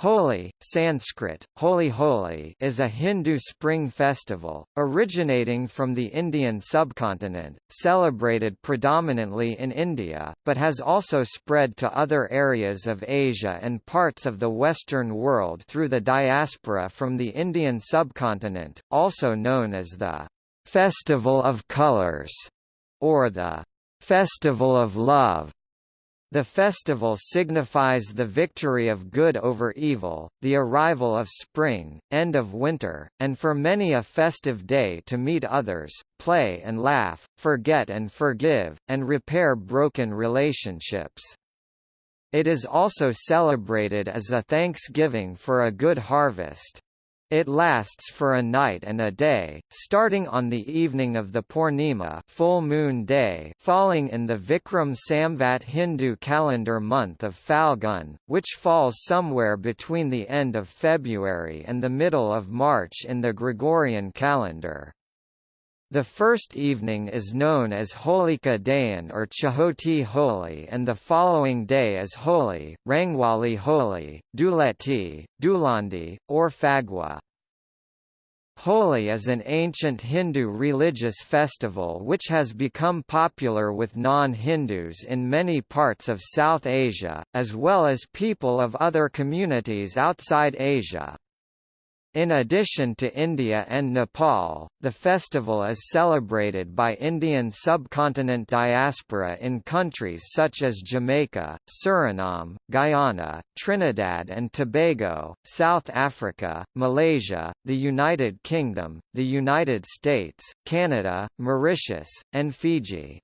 Holi, Sanskrit, Holi Holi is a Hindu spring festival, originating from the Indian subcontinent, celebrated predominantly in India, but has also spread to other areas of Asia and parts of the Western world through the diaspora from the Indian subcontinent, also known as the Festival of Colors, or the Festival of Love. The festival signifies the victory of good over evil, the arrival of spring, end of winter, and for many a festive day to meet others, play and laugh, forget and forgive, and repair broken relationships. It is also celebrated as a thanksgiving for a good harvest. It lasts for a night and a day, starting on the evening of the Purnima full moon day falling in the Vikram Samvat Hindu calendar month of Falgun, which falls somewhere between the end of February and the middle of March in the Gregorian calendar. The first evening is known as Holika Dahan or Chahoti Holi and the following day is Holi, Rangwali Holi, Duleti, Dulandi, or Fagua. Holi is an ancient Hindu religious festival which has become popular with non-Hindus in many parts of South Asia, as well as people of other communities outside Asia. In addition to India and Nepal, the festival is celebrated by Indian subcontinent diaspora in countries such as Jamaica, Suriname, Guyana, Trinidad and Tobago, South Africa, Malaysia, the United Kingdom, the United States, Canada, Mauritius, and Fiji.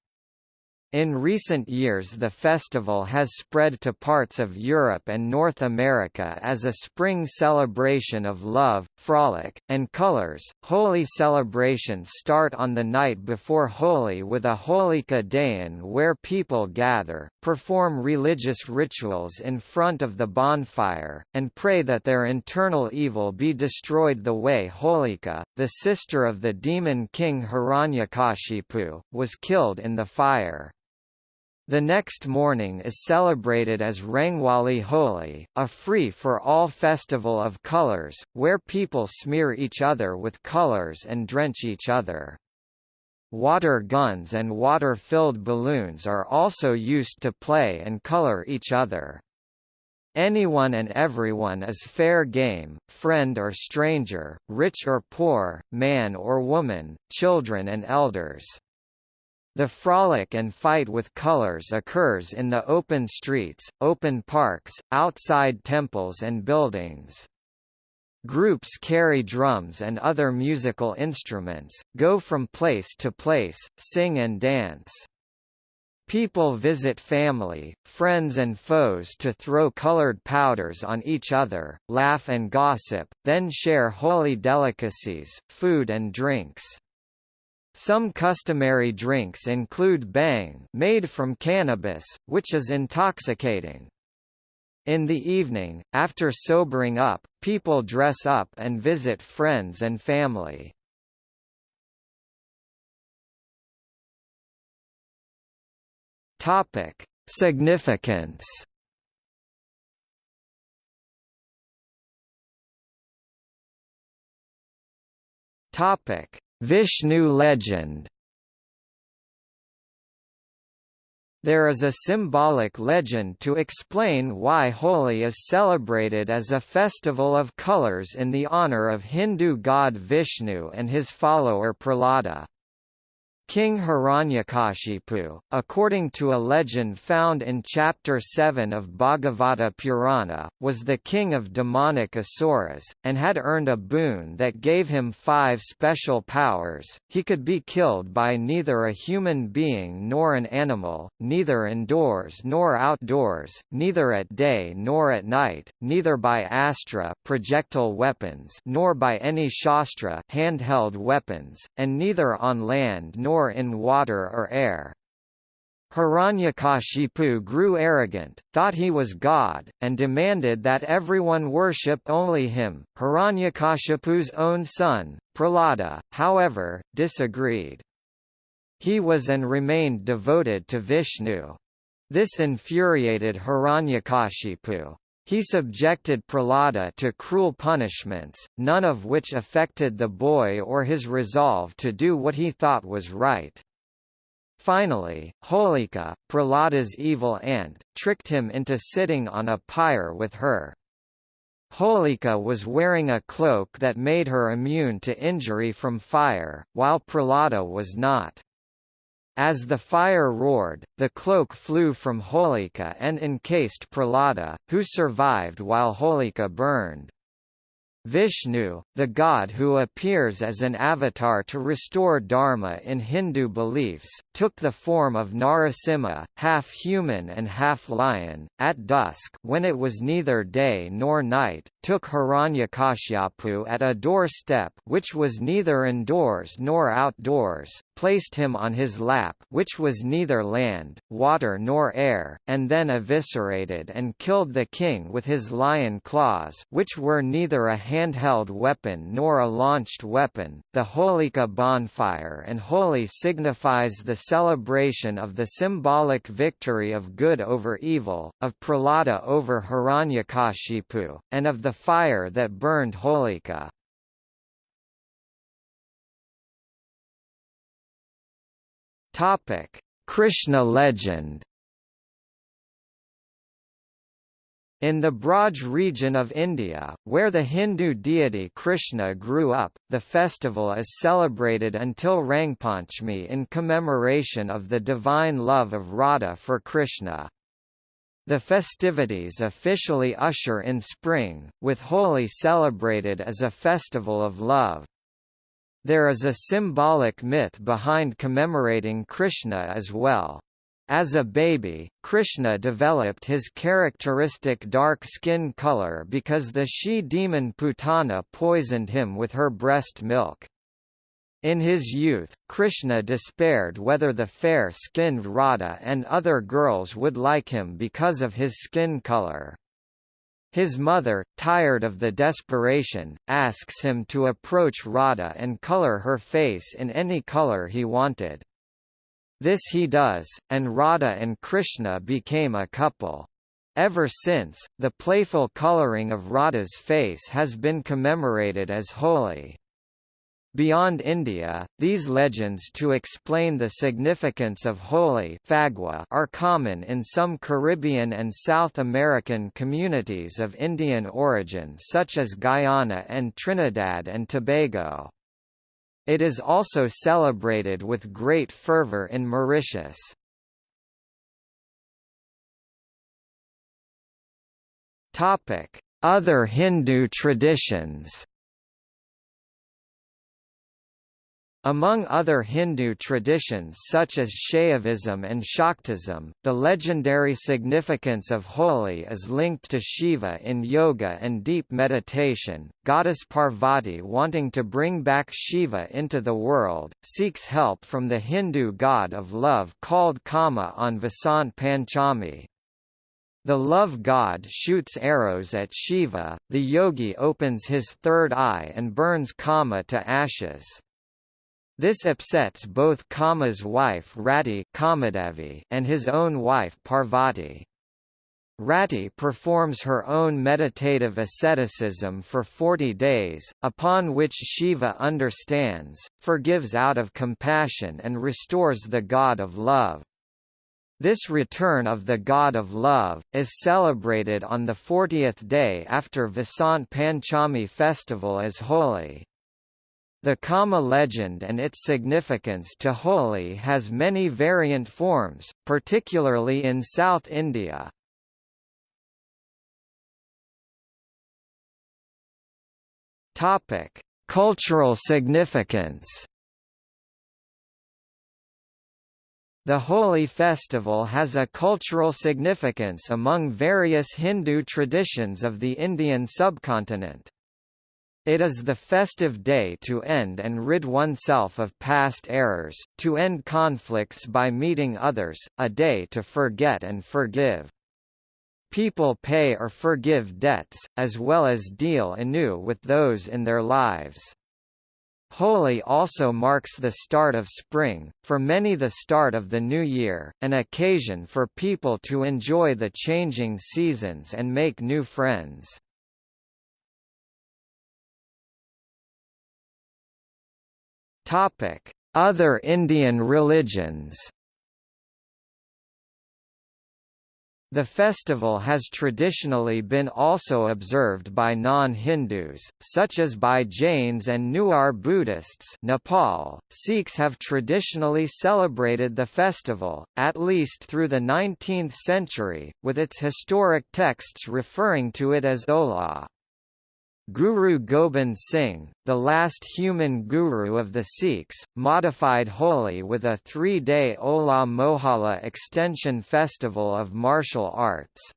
In recent years the festival has spread to parts of Europe and North America as a spring celebration of love, frolic, and colors. Holi celebrations start on the night before Holi with a Holika Dahan where people gather, perform religious rituals in front of the bonfire, and pray that their internal evil be destroyed the way Holika, the sister of the demon king Hiranyakashipu, was killed in the fire. The next morning is celebrated as Rangwali Holi, a free-for-all festival of colors, where people smear each other with colors and drench each other. Water guns and water-filled balloons are also used to play and color each other. Anyone and everyone is fair game, friend or stranger, rich or poor, man or woman, children and elders. The frolic and fight with colors occurs in the open streets, open parks, outside temples and buildings. Groups carry drums and other musical instruments, go from place to place, sing and dance. People visit family, friends and foes to throw colored powders on each other, laugh and gossip, then share Holi delicacies, food and drinks. Some customary drinks include bhang made from cannabis, which is intoxicating. In the evening, after sobering up, people dress up and visit friends and family. Topic: Significance. Topic: Vishnu legend There is a symbolic legend to explain why Holi is celebrated as a festival of colors in the honor of Hindu god Vishnu and his follower Prahlada. King Hiranyakashipu, according to a legend found in chapter 7 of Bhagavata Purana, was the king of demonic asuras, and had earned a boon that gave him five special powers. He could be killed by neither a human being nor an animal, neither indoors nor outdoors, neither at day nor at night, neither by astra projectile weapons nor by any shastra handheld weapons, and neither on land nor nor in water or air. Hiranyakashipu grew arrogant, thought he was God, and demanded that everyone worship only him. Hiranyakashipu's own son, Prahlada, however, disagreed. He was and remained devoted to Vishnu. This infuriated Hiranyakashipu. He subjected Prahlada to cruel punishments, none of which affected the boy or his resolve to do what he thought was right. Finally, Holika, Prahlada's evil aunt, tricked him into sitting on a pyre with her. Holika was wearing a cloak that made her immune to injury from fire, while Prahlada was not. As the fire roared, the cloak flew from Holika and encased Prahlada, who survived while Holika burned. Vishnu, the god who appears as an avatar to restore dharma in Hindu beliefs, took the form of Narasimha, half human and half lion, at dusk when it was neither day nor night, took Hiranyakashipu at a doorstep which was neither indoors nor outdoors, placed him on his lap which was neither land, water nor air, and then eviscerated and killed the king with his lion claws which were neither a handheld weapon nor a launched weapon. The Holika bonfire and Holi signifies the celebration of the symbolic victory of good over evil, of Prahlada over Hiranyakashipu, and of the fire that burned Holika. Topic: Krishna legend. In the Braj region of India, where the Hindu deity Krishna grew up, the festival is celebrated until Rangpanchami in commemoration of the divine love of Radha for Krishna. The festivities officially usher in spring, with Holi celebrated as a festival of love. There is a symbolic myth behind commemorating Krishna as well. As a baby, Krishna developed his characteristic dark skin color because the she-demon Putana poisoned him with her breast milk. In his youth, Krishna despaired whether the fair-skinned Radha and other girls would like him because of his skin color. His mother, tired of the desperation, asks him to approach Radha and color her face in any color he wanted. This he does, and Radha and Krishna became a couple. Ever since, the playful coloring of Radha's face has been commemorated as Holi. Beyond India, these legends to explain the significance of Holi are common in some Caribbean and South American communities of Indian origin such as Guyana and Trinidad and Tobago. It is also celebrated with great fervor in Mauritius. Other Hindu traditions Among other Hindu traditions such as Shaivism and Shaktism, the legendary significance of Holi is linked to Shiva in yoga and deep meditation. Goddess Parvati wanting to bring back Shiva into the world, seeks help from the Hindu god of love called Kama on Vasant Panchami. The love god shoots arrows at Shiva, the yogi opens his third eye and burns Kama to ashes. This upsets both Kama's wife Rati and his own wife Parvati. Rati performs her own meditative asceticism for 40 days, upon which Shiva understands, forgives out of compassion and restores the god of love. This return of the god of love, is celebrated on the 40th day after Vasant Panchami festival as Holi. The Kama legend and its significance to Holi has many variant forms, particularly in South India. Topic: Cultural significance. The Holi festival has a cultural significance among various Hindu traditions of the Indian subcontinent. It is the festive day to end and rid oneself of past errors, to end conflicts by meeting others, a day to forget and forgive. People pay or forgive debts, as well as deal anew with those in their lives. Holi also marks the start of spring, for many the start of the new year, an occasion for people to enjoy the changing seasons and make new friends. Other Indian religions The festival has traditionally been also observed by non-Hindus, such as by Jains and Newar Buddhists Nepal. Sikhs have traditionally celebrated the festival, at least through the 19th century, with its historic texts referring to it as Hola. Guru Gobind Singh, the last human guru of the Sikhs, modified Holi with a three-day Hola Mohalla extension festival of martial arts.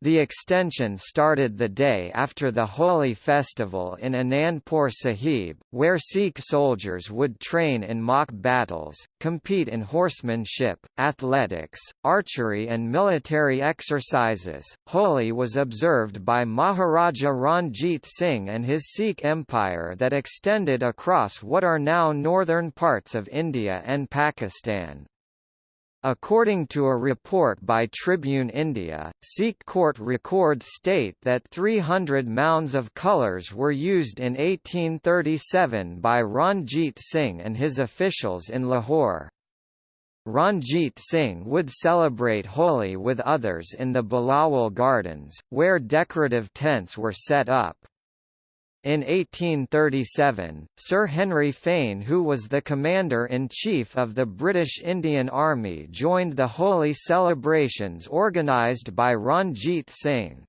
The extension started the day after the Holi festival in Anandpur Sahib, where Sikh soldiers would train in mock battles, compete in horsemanship, athletics, archery and military exercises. Holi was observed by Maharaja Ranjit Singh and his Sikh empire that extended across what are now northern parts of India and Pakistan. According to a report by Tribune India, Sikh court records state that 300 mounds of colours were used in 1837 by Ranjit Singh and his officials in Lahore. Ranjit Singh would celebrate Holi with others in the Bilawal Gardens, where decorative tents were set up. In 1837, Sir Henry Fane who was the Commander-in-Chief of the British Indian Army joined the Holi celebrations organised by Ranjit Singh.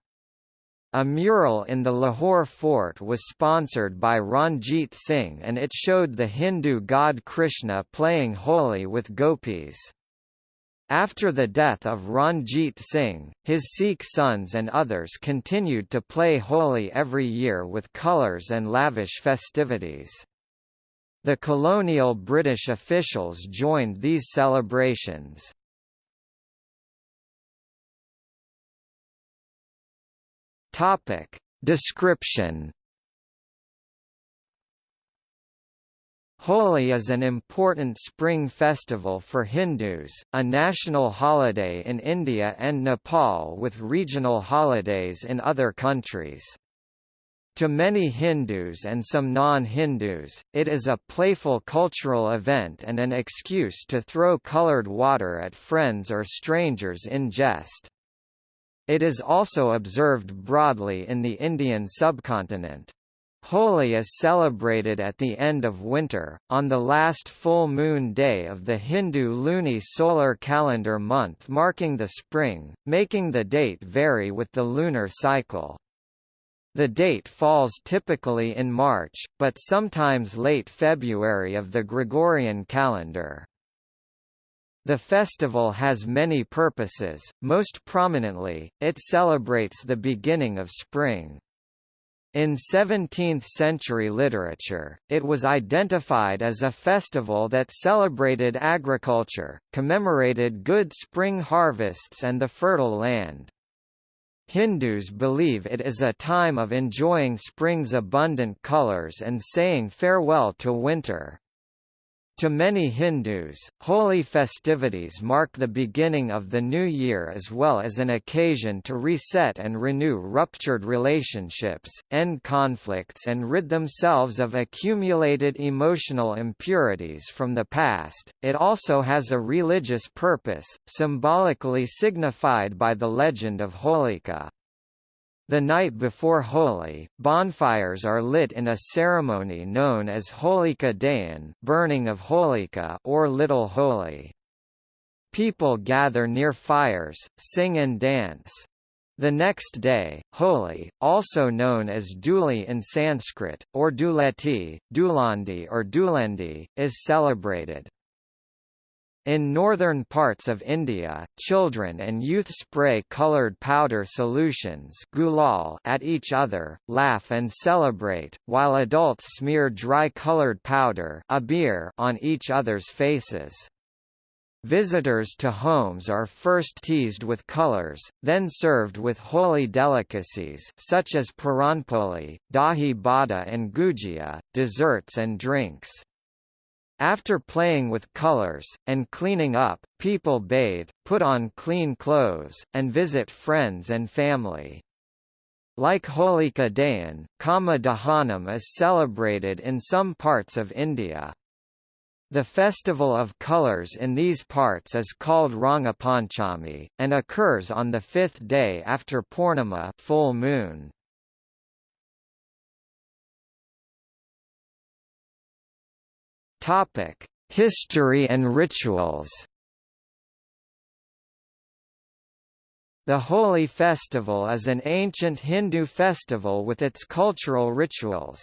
A mural in the Lahore fort was sponsored by Ranjit Singh and it showed the Hindu god Krishna playing Holi with gopis. After the death of Ranjit Singh, his Sikh sons and others continued to play Holi every year with colours and lavish festivities. The colonial British officials joined these celebrations. Description Holi is an important spring festival for Hindus, a national holiday in India and Nepal with regional holidays in other countries. To many Hindus and some non-Hindus, it is a playful cultural event and an excuse to throw coloured water at friends or strangers in jest. It is also observed broadly in the Indian subcontinent. Holi is celebrated at the end of winter, on the last full moon day of the Hindu luni-solar calendar month marking the spring, making the date vary with the lunar cycle. The date falls typically in March, but sometimes late February of the Gregorian calendar. The festival has many purposes, most prominently, it celebrates the beginning of spring. In 17th-century literature, it was identified as a festival that celebrated agriculture, commemorated good spring harvests and the fertile land. Hindus believe it is a time of enjoying spring's abundant colors and saying farewell to winter. To many Hindus, Holi festivities mark the beginning of the new year as well as an occasion to reset and renew ruptured relationships, end conflicts and rid themselves of accumulated emotional impurities from the past. It also has a religious purpose, symbolically signified by the legend of Holika. The night before Holi, bonfires are lit in a ceremony known as Holika Dahan burning of Holika or Little Holi. People gather near fires, sing and dance. The next day, Holi, also known as Duli in Sanskrit, or Duleti, Dulandi or Dulendi, is celebrated. In northern parts of India, children and youth spray coloured powder solutions gulal at each other, laugh and celebrate, while adults smear dry coloured powder abir on each other's faces. Visitors to homes are first teased with colors, then served with Holi delicacies such as puranpoli, dahi bada and gujia, desserts and drinks. After playing with colors, and cleaning up, people bathe, put on clean clothes, and visit friends and family. Like Holika Dahan, Kama Dahanam is celebrated in some parts of India. The festival of colors in these parts is called Rangapanchami, and occurs on the fifth day after Purnima full moon. Topic: History and rituals. The Holi festival is an ancient Hindu festival with its cultural rituals.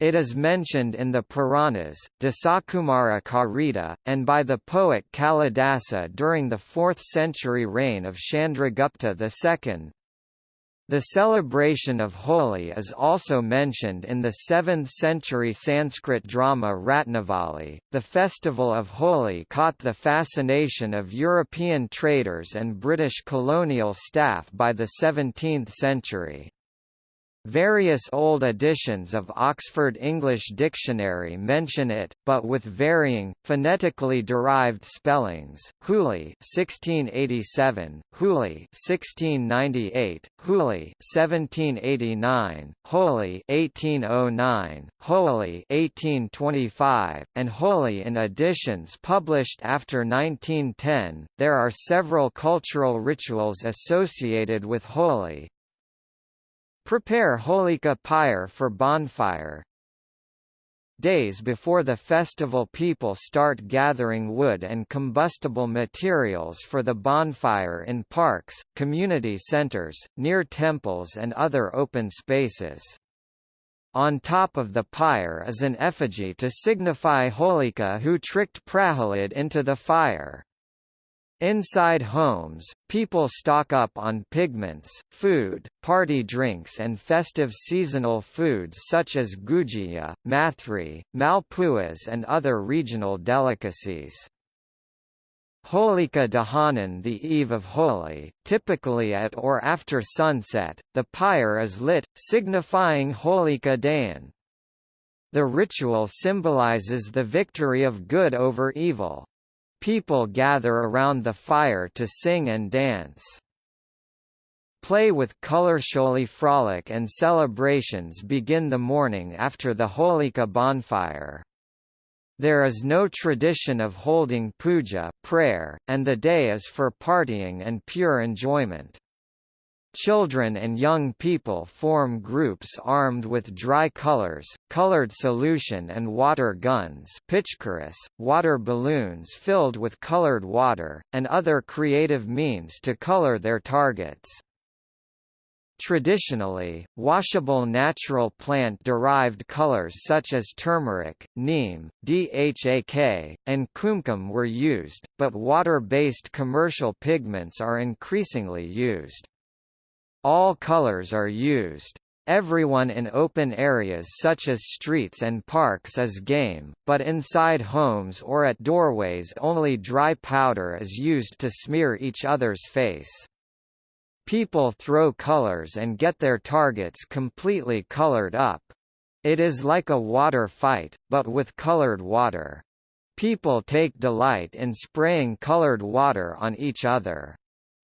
It is mentioned in the Puranas, Dasakumara Charita, and by the poet Kalidasa during the 4th century reign of Chandragupta II. The celebration of Holi is also mentioned in the 7th century Sanskrit drama Ratnavali. The festival of Holi caught the fascination of European traders and British colonial staff by the 17th century. Various old editions of Oxford English Dictionary mention it, but with varying, phonetically derived spellings. Huli 1687, Huli 1698, Huli 1789, Holi 1809, Holi 1825, and Holi in editions published after 1910. There are several cultural rituals associated with Holi, Prepare Holika pyre for bonfire. Days before the festival people start gathering wood and combustible materials for the bonfire in parks, community centers, near temples and other open spaces. On top of the pyre is an effigy to signify Holika who tricked Prahalad into the fire. Inside homes, people stock up on pigments, food, party drinks and festive seasonal foods such as gujia, mathri, malpuas and other regional delicacies. Holika Dahanan the eve of Holi, typically at or after sunset, the pyre is lit, signifying Holika Dahan. The ritual symbolizes the victory of good over evil. People gather around the fire to sing and dance. Play with colorfully frolic and celebrations begin the morning after the Holika bonfire. There is no tradition of holding puja prayer, and the day is for partying and pure enjoyment. Children and young people form groups armed with dry colors, colored solution and water guns water balloons filled with colored water, and other creative means to color their targets. Traditionally, washable natural plant-derived colors such as turmeric, neem, DHAK, and kumkum were used, but water-based commercial pigments are increasingly used. All colors are used. Everyone in open areas such as streets and parks is game, but inside homes or at doorways only dry powder is used to smear each other's face. People throw colors and get their targets completely colored up. It is like a water fight, but with colored water. People take delight in spraying colored water on each other.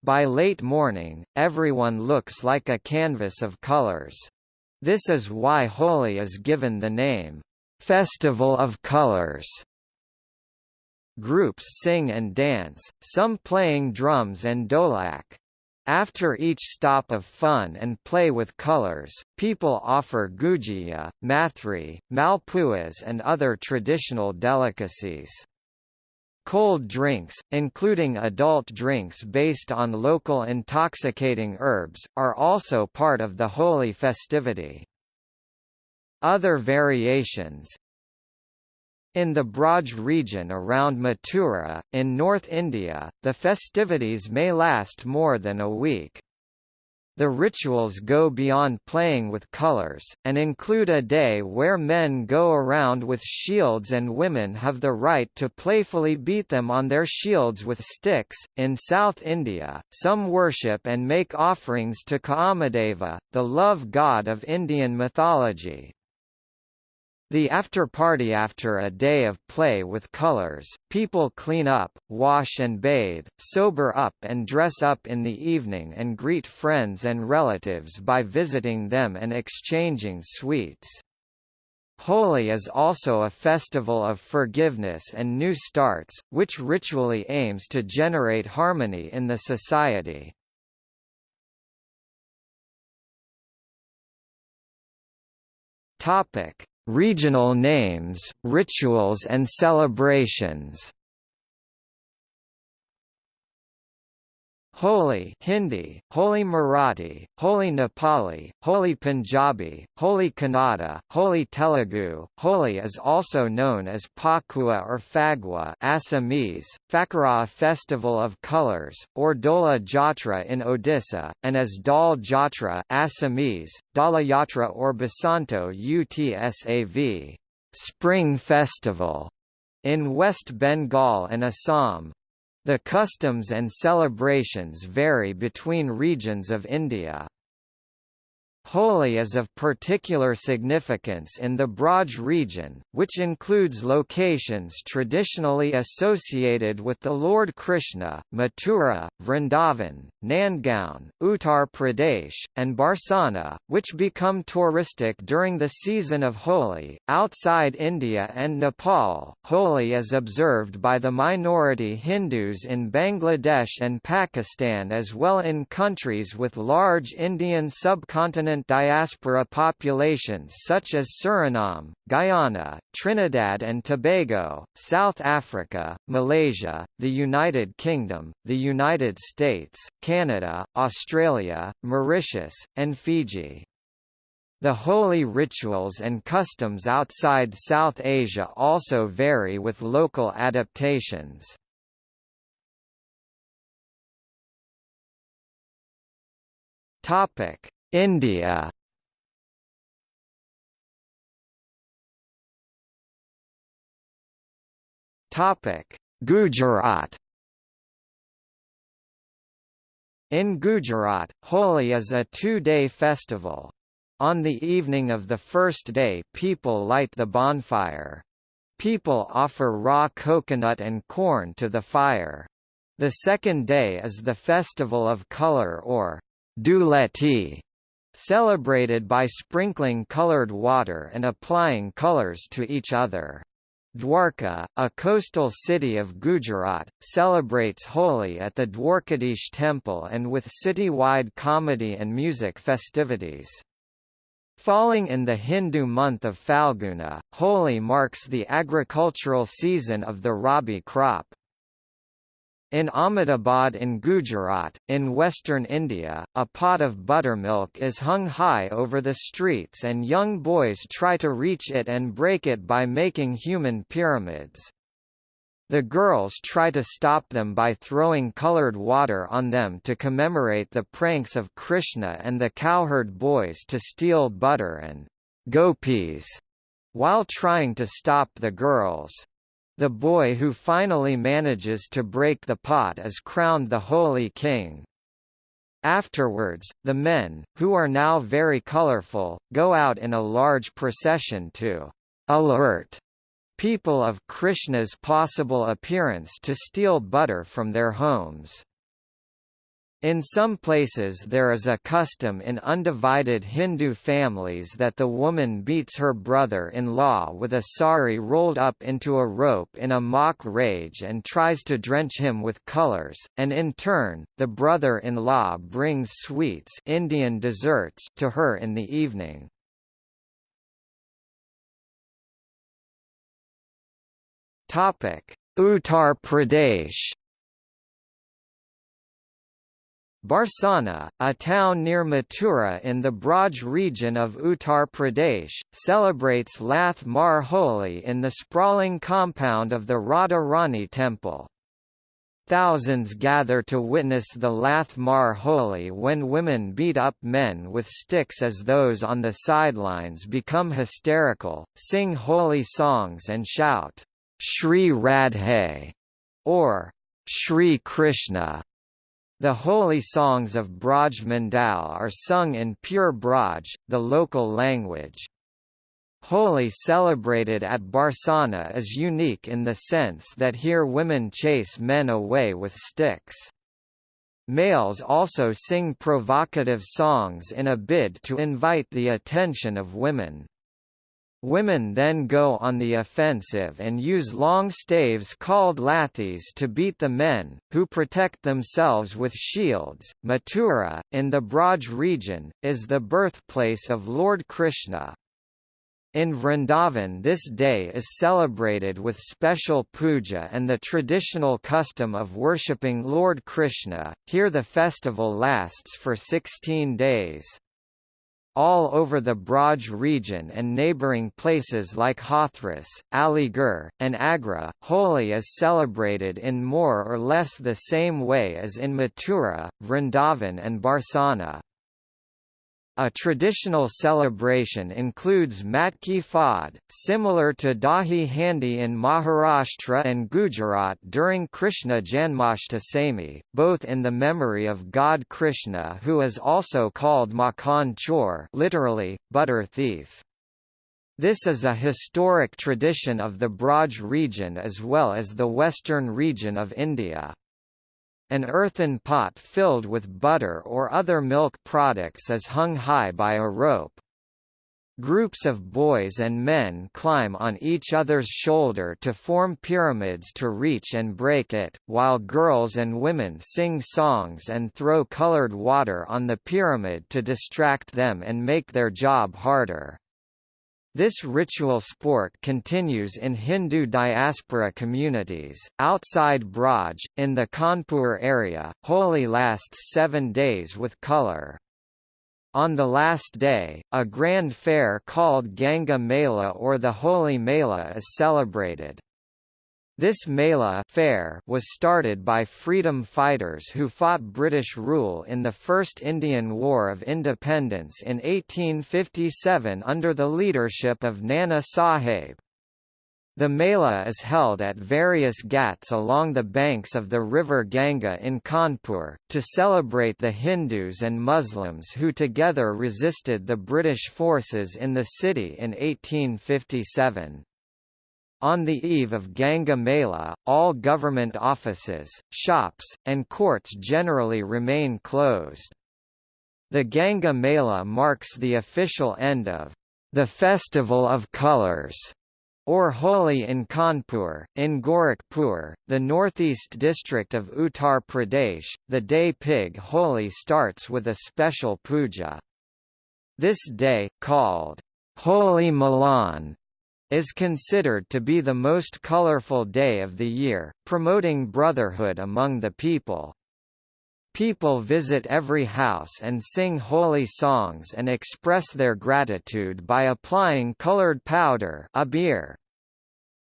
By late morning, everyone looks like a canvas of colors. This is why Holi is given the name, Festival of Colors. Groups sing and dance, some playing drums and dholak. After each stop of fun and play with colors, people offer gujia, mathri, malpuas and other traditional delicacies. Cold drinks, including adult drinks based on local intoxicating herbs, are also part of the Holi festivity. Other variations, in the Braj region around Mathura, in North India, the festivities may last more than a week. The rituals go beyond playing with colors, and include a day where men go around with shields and women have the right to playfully beat them on their shields with sticks. In South India, some worship and make offerings to Kamadeva, the love god of Indian mythology. The after-party after a day of play with colors, people clean up, wash and bathe, sober up and dress up in the evening and greet friends and relatives by visiting them and exchanging sweets. Holi is also a festival of forgiveness and new starts, which ritually aims to generate harmony in the society. Topic: Regional names, rituals and celebrations Holi Hindi, Holi Marathi, Holi Nepali, Holi Punjabi, Holi Kannada, Holi Telugu. Holi is also known as Pakua or Fagua Assamese, Fakara Festival of Colors, or Dola Jatra in Odisha, and as Dal Jatra Assamese, Dala Yatra or Basanto Utsav, Spring Festival, in West Bengal and Assam. The customs and celebrations vary between regions of India. Holi is of particular significance in the Braj region, which includes locations traditionally associated with the Lord Krishna, Mathura, Vrindavan, Nandgaon, Uttar Pradesh, and Barsana, which become touristic during the season of Holi. Outside India and Nepal, Holi is observed by the minority Hindus in Bangladesh and Pakistan as well in countries with large Indian subcontinent diaspora populations such as Suriname, Guyana, Trinidad and Tobago, South Africa, Malaysia, the United Kingdom, the United States, Canada, Australia, Mauritius, and Fiji. The Holi rituals and customs outside South Asia also vary with local adaptations. Topic: India Topic: Gujarat. In Gujarat, Holi is a two-day festival. On the evening of the first day people light the bonfire. People offer raw coconut and corn to the fire. The second day is the Festival of Color or Dhuleti, celebrated by sprinkling colored water and applying colors to each other. Dwarka, a coastal city of Gujarat, celebrates Holi at the Dwarkadish temple and with city-wide comedy and music festivities. Falling in the Hindu month of Falguna, Holi marks the agricultural season of the rabi crop. In Ahmedabad in Gujarat, in western India, a pot of buttermilk is hung high over the streets and young boys try to reach it and break it by making human pyramids. The girls try to stop them by throwing colored water on them to commemorate the pranks of Krishna and the cowherd boys to steal butter and gopis while trying to stop the girls. The boy who finally manages to break the pot is crowned the Holi King. Afterwards, the men, who are now very colorful, go out in a large procession to alert people of Krishna's possible appearance to steal butter from their homes. In some places there is a custom in undivided Hindu families that the woman beats her brother-in-law with a sari rolled up into a rope in a mock rage and tries to drench him with colors, and in turn, the brother-in-law brings sweets Indian desserts to her in the evening. Uttar Pradesh Barsana, a town near Mathura in the Braj region of Uttar Pradesh, celebrates Lath Mar Holi in the sprawling compound of the Radha Rani temple. Thousands gather to witness the Lath Mar Holi when women beat up men with sticks as those on the sidelines become hysterical, sing Holi songs and shout, Shri Radhe, or Shri Krishna. The Holi songs of Braj Mandal are sung in pure Braj, the local language. Holi celebrated at Barsana is unique in the sense that here women chase men away with sticks. Males also sing provocative songs in a bid to invite the attention of women. Women then go on the offensive and use long staves called lathis to beat the men, who protect themselves with shields. Mathura, in the Braj region, is the birthplace of Lord Krishna, in Vrindavan this day is celebrated with special puja and the traditional custom of worshipping Lord Krishna, here the festival lasts for 16 days. All over the Braj region and neighbouring places like Hathras, Aligarh, and Agra, Holi is celebrated in more or less the same way as in Mathura, Vrindavan and Barsana. A traditional celebration includes Matki Fad, similar to Dahi Handi in Maharashtra and Gujarat during Krishna Janmashtami, both in the memory of god Krishna who is also called Makhan Chor literally, butter thief. This is a historic tradition of the Braj region as well as the western region of India. An earthen pot filled with butter or other milk products is hung high by a rope. Groups of boys and men climb on each other's shoulder to form pyramids to reach and break it, while girls and women sing songs and throw colored water on the pyramid to distract them and make their job harder. This ritual sport continues in Hindu diaspora communities. Outside Braj, in the Kanpur area, Holi lasts seven days with colour. On the last day, a grand fair called Ganga Mela or the Holi Mela is celebrated. This Mela fair was started by freedom fighters who fought British rule in the First Indian War of Independence in 1857 under the leadership of Nana Sahib. The Mela is held at various ghats along the banks of the river Ganga in Kanpur, to celebrate the Hindus and Muslims who together resisted the British forces in the city in 1857. On the eve of Ganga Mela, all government offices, shops, and courts generally remain closed. The Ganga Mela marks the official end of the Festival of Colors or Holi in Kanpur, in Gorakhpur, the northeast district of Uttar Pradesh, the day pig Holi starts with a special puja. This day, called Holi Milan, is considered to be the most colorful day of the year, promoting brotherhood among the people. People visit every house and sing Holi songs and express their gratitude by applying colored powder abir.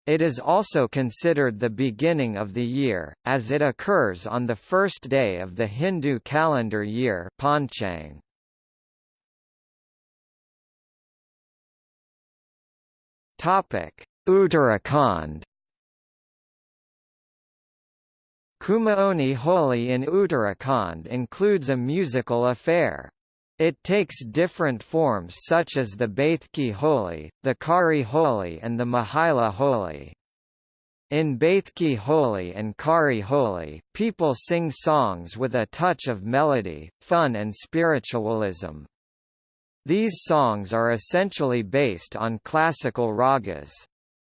It is also considered the beginning of the year, as it occurs on the first day of the Hindu calendar year Panchang. Topic: Uttarakhand. Kumaoni Holi in Uttarakhand includes a musical affair. It takes different forms such as the Baithki Holi, the Kari Holi and the Mahila Holi. In Baithki Holi and Kari Holi, people sing songs with a touch of melody, fun and spiritualism. These songs are essentially based on classical ragas.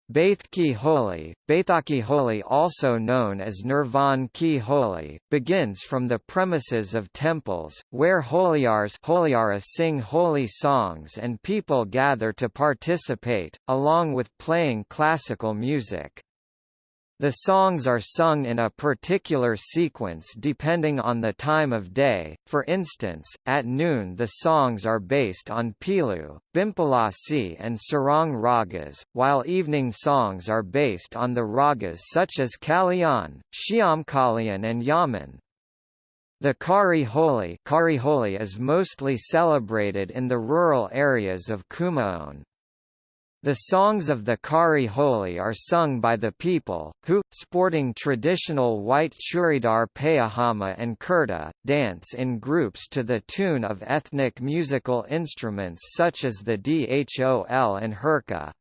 Baith Holi, Baithaki Holi also known as Nirvan Ki Holi, begins from the premises of temples, where holiars holiara sing Holi songs and people gather to participate, along with playing classical music. The songs are sung in a particular sequence depending on the time of day, for instance, at noon the songs are based on Pilu, Bhimpalasi and Sarang ragas, while evening songs are based on the ragas such as Kalyan, Shyamkalyan and Yaman. The Kari Holi, Kari Holi is mostly celebrated in the rural areas of Kumaon. The songs of the Kari Holi are sung by the people, who, sporting traditional white churidar payahama and kurta, dance in groups to the tune of ethnic musical instruments such as the dhol and herka.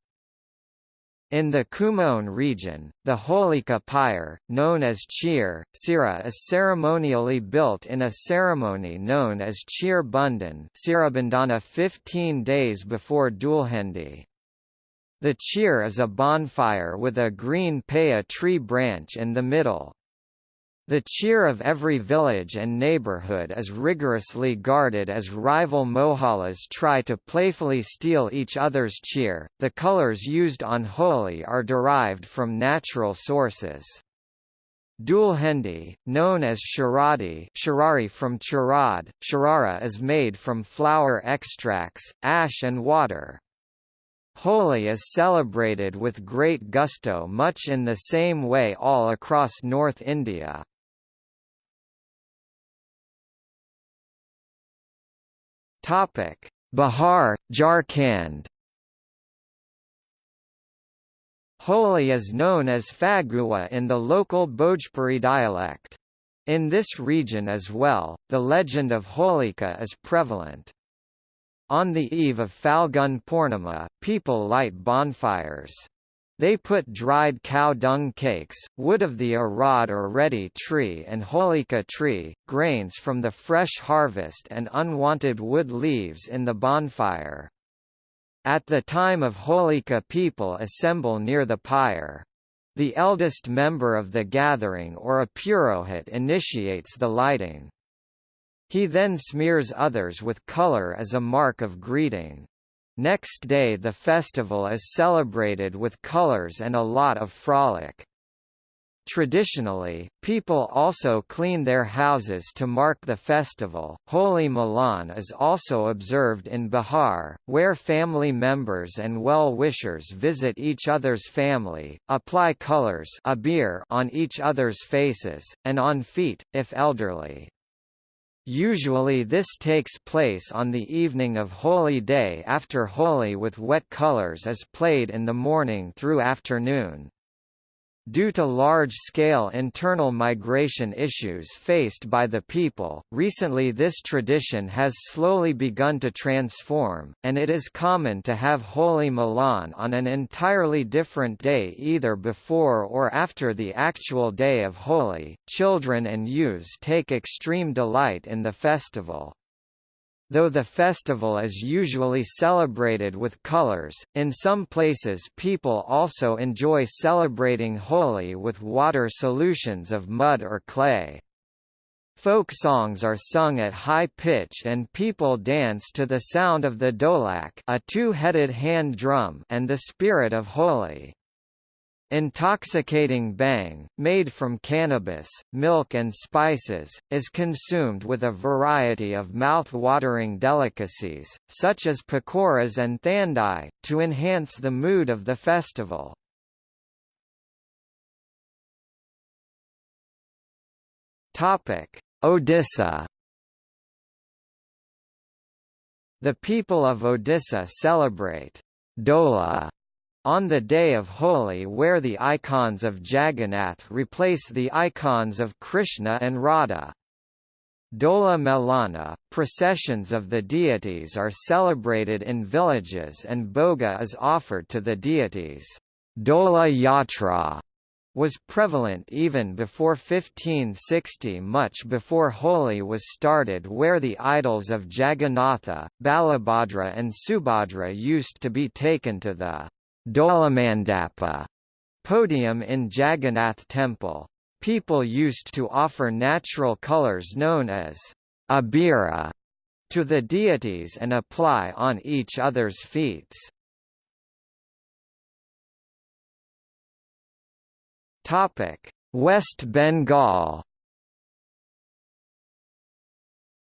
In the Kumaon region, the Holika pyre, known as Chir, Sira is ceremonially built in a ceremony known as Chir Bundan 15 days before Dulhendi. The cheer is a bonfire with a green paya tree branch in the middle. The cheer of every village and neighborhood is rigorously guarded as rival mohallas try to playfully steal each other's cheer. The colors used on Holi are derived from natural sources. Dulhendi, known as sharadi sharari from charad, sharara is made from flower extracts, ash and water. Holi is celebrated with great gusto much in the same way all across North India. Bihar, Jharkhand Holi is known as Phagua in the local Bhojpuri dialect. In this region as well, the legend of Holika is prevalent. On the eve of Falgun Purnima, people light bonfires. They put dried cow dung cakes, wood of the arad or ready tree and holika tree, grains from the fresh harvest and unwanted wood leaves in the bonfire. At the time of holika people assemble near the pyre. The eldest member of the gathering or a purohit initiates the lighting. He then smears others with color as a mark of greeting. Next day the festival is celebrated with colors and a lot of frolic. Traditionally, people also clean their houses to mark the festival. Holi Milan is also observed in Bihar, where family members and well-wishers visit each other's family, apply colors on each other's faces, and on feet, if elderly. Usually this takes place on the evening of Holi Day after Holi with wet colors is played in the morning through afternoon. Due to large-scale internal migration issues faced by the people, recently this tradition has slowly begun to transform, and it is common to have Holi Milan on an entirely different day either before or after the actual day of Holi. Children and youths take extreme delight in the festival. Though the festival is usually celebrated with colors, in some places people also enjoy celebrating Holi with water solutions of mud or clay. Folk songs are sung at high pitch and people dance to the sound of the dholak a two-headed hand drum and the spirit of Holi. Intoxicating bhang, made from cannabis, milk and spices, is consumed with a variety of mouth-watering delicacies, such as pakoras and thandai, to enhance the mood of the festival. Odisha The people of Odisha celebrate Dola on the day of Holi where the icons of Jagannath replace the icons of Krishna and Radha. Dola Melana, processions of the deities are celebrated in villages and bhoga is offered to the deities. Dola Yatra was prevalent even before 1560 much before Holi was started where the idols of Jagannatha, Balabhadra and Subhadra used to be taken to the Dolamandapa podium in Jagannath Temple. People used to offer natural colors known as abira to the deities and apply on each other's feet. Topic: West Bengal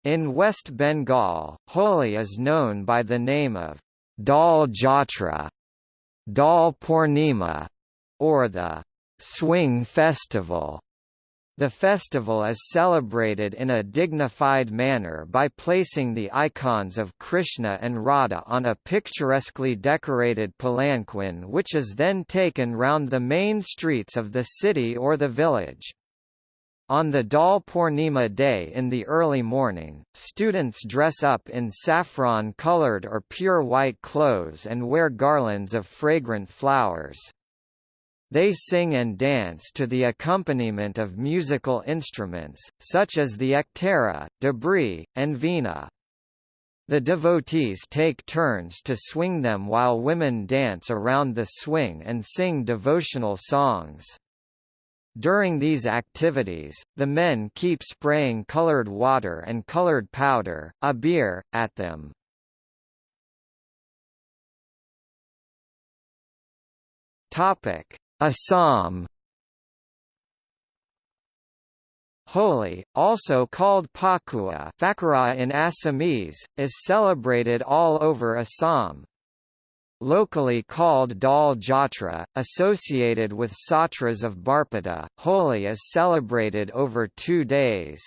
In West Bengal, Holi is known by the name of Dol Jatra, Dol Purnima, or the Swing Festival. The festival is celebrated in a dignified manner by placing the icons of Krishna and Radha on a picturesquely decorated palanquin which is then taken round the main streets of the city or the village. On the Dol Purnima day in the early morning, students dress up in saffron-colored or pure white clothes and wear garlands of fragrant flowers. They sing and dance to the accompaniment of musical instruments, such as the ektara, dabri, and veena. The devotees take turns to swing them while women dance around the swing and sing devotional songs. During these activities, the men keep spraying colored water and colored powder, a abir, at them. Topic: Assam Holi, also called Pakua in Assamese, is celebrated all over Assam, Locally called Dol Jatra, associated with Satras of Barpeta, Holi is celebrated over two days.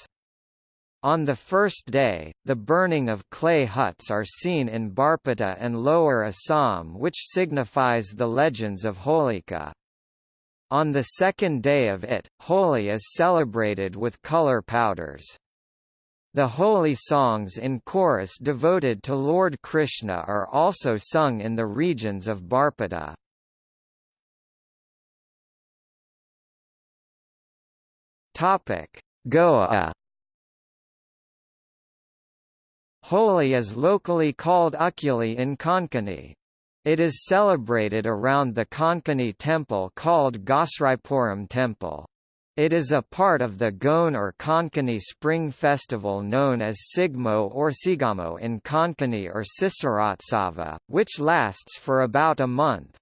On the first day, the burning of clay huts are seen in Barpeta and Lower Assam which signifies the legends of Holika. On the second day of it, Holi is celebrated with color powders. The Holi songs in chorus devoted to Lord Krishna are also sung in the regions of Barpeta. Topic: Goa. Holi is locally called Ukuli in Konkani. It is celebrated around the Konkani temple called Gosripuram temple. It is a part of the Goan or Konkani Spring Festival known as Sigmo or Sigamo in Konkani or Sisaratsava, which lasts for about a month.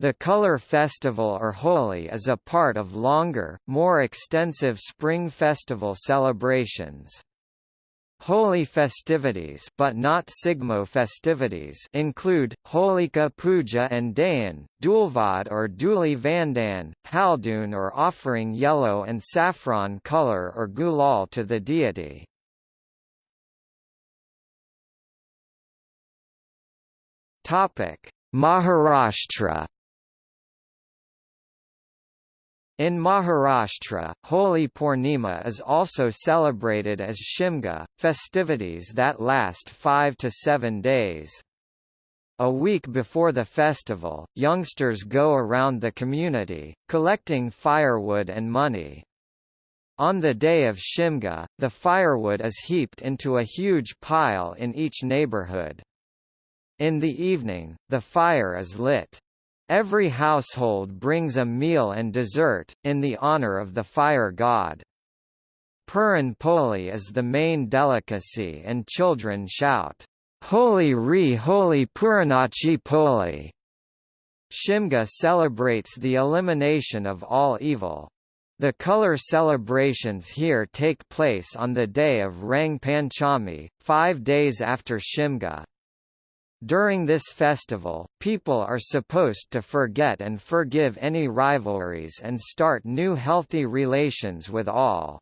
The Color Festival or Holi is a part of longer, more extensive spring festival celebrations. Holi festivities but not Sigmo festivities include, Holika Puja and Dahan, Dulvad or Duli Vandan, Haldun or offering yellow and saffron color or gulal to the deity. Maharashtra in Maharashtra, Holi Purnima is also celebrated as Shimga, festivities that last five to seven days. A week before the festival, youngsters go around the community, collecting firewood and money. On the day of Shimga, the firewood is heaped into a huge pile in each neighborhood. In the evening, the fire is lit. Every household brings a meal and dessert, in the honor of the fire god. Puran Poli is the main delicacy and children shout, Holi Re Holi Puranachi Poli. Shimga celebrates the elimination of all evil. The color celebrations here take place on the day of Rang Panchami, five days after Shimga. During this festival, people are supposed to forget and forgive any rivalries and start new healthy relations with all.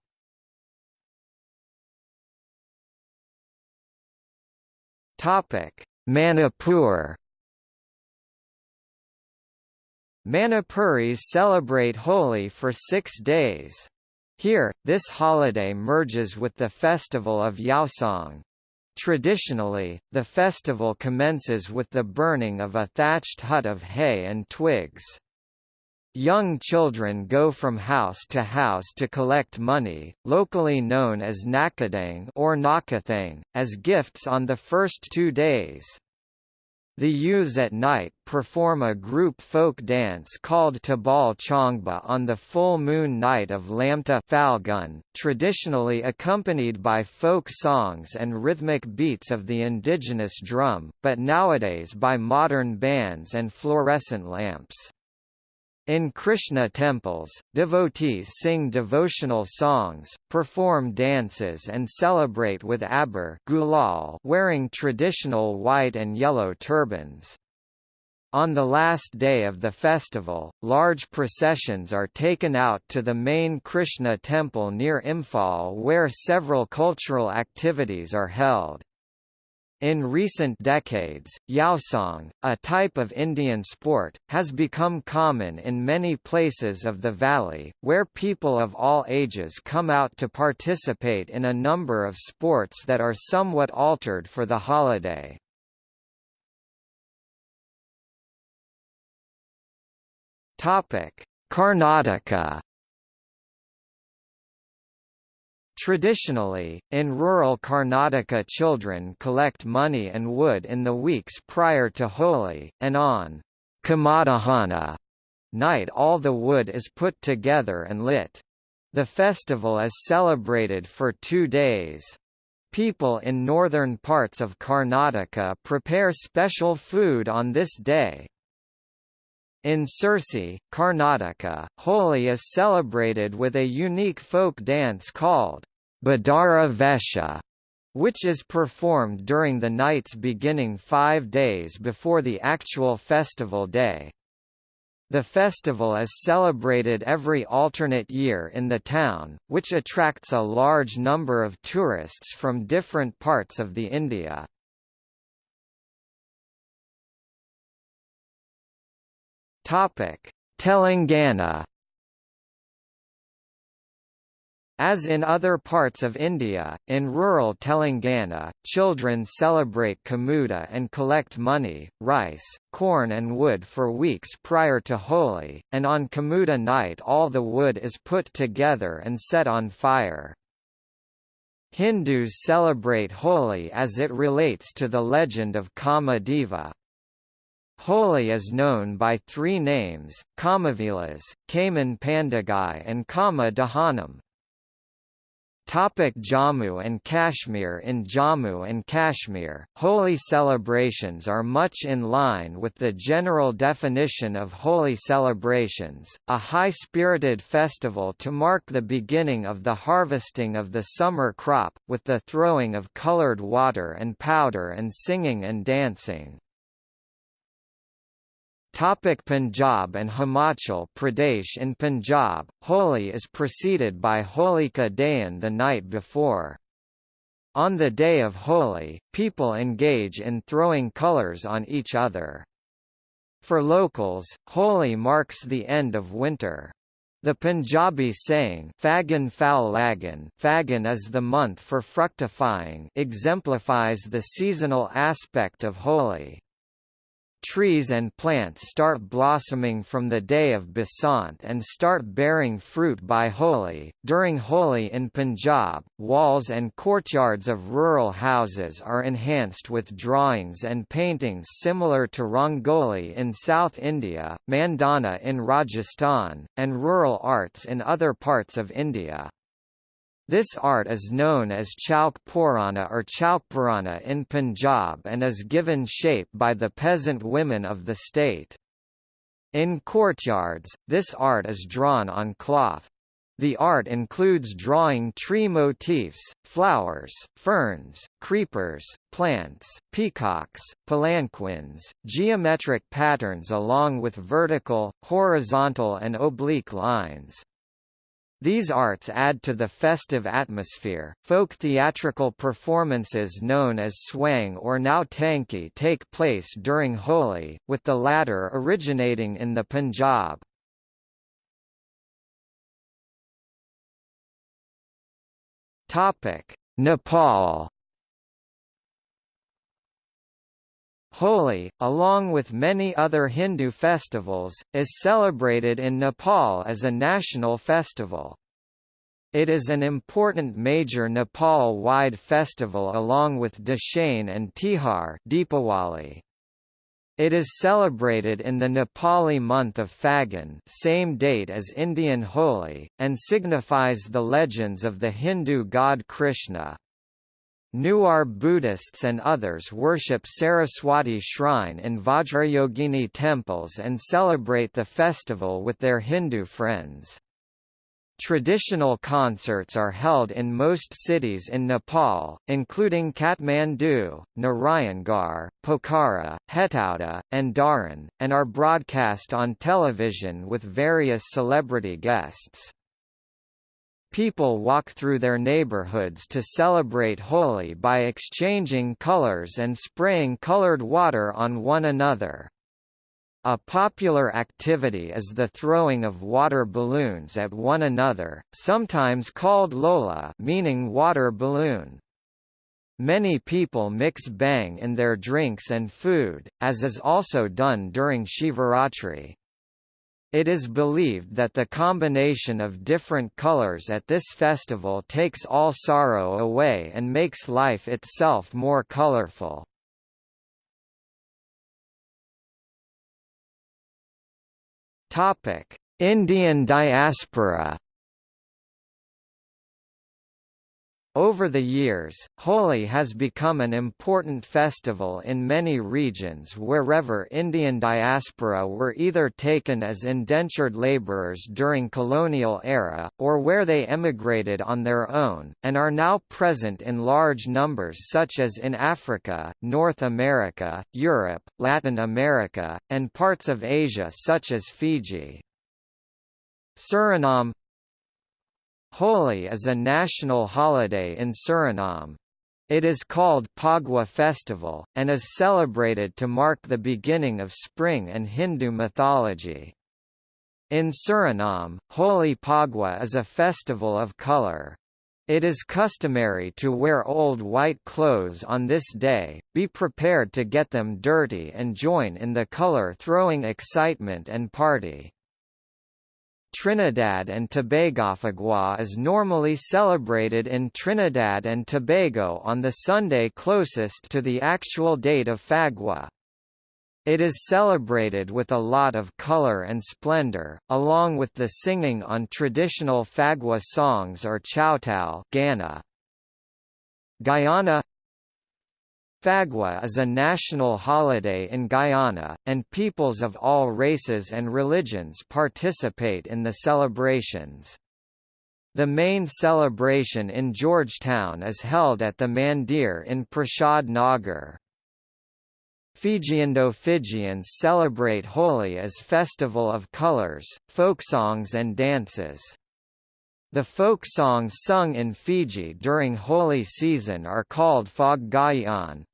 Manipur Manipuris celebrate Holi for six days. Here, this holiday merges with the festival of Yaoshang, Traditionally, the festival commences with the burning of a thatched hut of hay and twigs. Young children go from house to house to collect money, locally known as nakadang or nakathang, as gifts on the first two days. The youths at night perform a group folk dance called Tabal Chongba on the full moon night of Lamta Falgun, traditionally accompanied by folk songs and rhythmic beats of the indigenous drum, but nowadays by modern bands and fluorescent lamps. In Krishna temples, devotees sing devotional songs, perform dances and celebrate with abir gulal wearing traditional white and yellow turbans. On the last day of the festival, large processions are taken out to the main Krishna temple near Imphal where several cultural activities are held. In recent decades, Yaoshang, a type of Indian sport, has become common in many places of the valley, where people of all ages come out to participate in a number of sports that are somewhat altered for the holiday. Karnataka Traditionally, in rural Karnataka children collect money and wood in the weeks prior to Holi, and on Kamadahana night all the wood is put together and lit. The festival is celebrated for two days. People in northern parts of Karnataka prepare special food on this day. In Sirsi, Karnataka, Holi is celebrated with a unique folk dance called Badara Vesha, which is performed during the nights beginning five days before the actual festival day. The festival is celebrated every alternate year in the town, which attracts a large number of tourists from different parts of the India. Telangana As in other parts of India, in rural Telangana, children celebrate Kamuda and collect money, rice, corn and wood for weeks prior to Holi, and on Kamuda night all the wood is put together and set on fire. Hindus celebrate Holi as it relates to the legend of Kama Deva. Holi is known by three names, Kamavilas, Kaman Pandagai and Kama Dahanam. Topic Jammu and Kashmir In Jammu and Kashmir, Holi celebrations are much in line with the general definition of Holi celebrations, a high-spirited festival to mark the beginning of the harvesting of the summer crop, with the throwing of colored water and powder and singing and dancing. Topic Punjab and Himachal Pradesh In Punjab, Holi is preceded by Holika Dahan the night before. On the day of Holi, people engage in throwing colours on each other. For locals, Holi marks the end of winter. The Punjabi saying Fagan foul lagan Fagan is the month for fructifying exemplifies the seasonal aspect of Holi. Trees and plants start blossoming from the day of Basant and start bearing fruit by Holi. During Holi in Punjab, walls and courtyards of rural houses are enhanced with drawings and paintings similar to Rangoli in South India, Mandana in Rajasthan, and rural arts in other parts of India. This art is known as Chowk Purana or Chowkpurana in Punjab and is given shape by the peasant women of the state. In courtyards, this art is drawn on cloth. The art includes drawing tree motifs, flowers, ferns, creepers, plants, peacocks, palanquins, geometric patterns along with vertical, horizontal and oblique lines. These arts add to the festive atmosphere. Folk theatrical performances known as swang or nautanki take place during Holi, with the latter originating in the Punjab. Topic: Nepal Holi, along with many other Hindu festivals, is celebrated in Nepal as a national festival. It is an important major Nepal-wide festival along with Dashain and Tihar Deepawali. It is celebrated in the Nepali month of Phagun same date as Indian Holi, and signifies the legends of the Hindu god Krishna. Newar Buddhists and others worship Saraswati shrine in Vajrayogini temples and celebrate the festival with their Hindu friends. Traditional concerts are held in most cities in Nepal, including Kathmandu, Narayangarh, Pokhara, Hetauda, and Dharan, and are broadcast on television with various celebrity guests. People walk through their neighborhoods to celebrate Holi by exchanging colors and spraying colored water on one another. A popular activity is the throwing of water balloons at one another, sometimes called Lola meaning water balloon. Many people mix bhang in their drinks and food, as is also done during Shivaratri. It is believed that the combination of different colors at this festival takes all sorrow away and makes life itself more colorful. Indian diaspora Over the years, Holi has become an important festival in many regions wherever Indian diaspora were either taken as indentured labourers during colonial era, or where they emigrated on their own, and are now present in large numbers such as in Africa, North America, Europe, Latin America, and parts of Asia such as Fiji. Suriname Holi is a national holiday in Suriname. It is called Phagua Festival, and is celebrated to mark the beginning of spring and Hindu mythology. In Suriname, Holi Phagua is a festival of color. It is customary to wear old white clothes on this day, be prepared to get them dirty and join in the color-throwing excitement and party. Trinidad and Tobago Phagua is normally celebrated in Trinidad and Tobago on the Sunday closest to the actual date of Phagua. It is celebrated with a lot of color and splendor, along with the singing on traditional Phagua songs or Chowtal Gana. Guyana Phagua is a national holiday in Guyana, and peoples of all races and religions participate in the celebrations. The main celebration in Georgetown is held at the Mandir in Prasad Nagar. Fiji Indo-Fijians celebrate Holi as festival of colors, folk songs and dances. The folk songs sung in Fiji during Holi season are called Phaggayan,